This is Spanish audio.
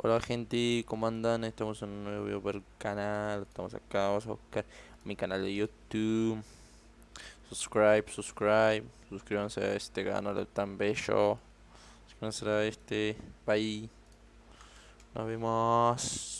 Hola gente, ¿cómo andan? Estamos en un nuevo video para el canal, estamos acá, vamos a buscar mi canal de YouTube. Subscribe, subscribe, suscríbanse a este canal tan bello. Suscríbanse a este, bye Nos vemos.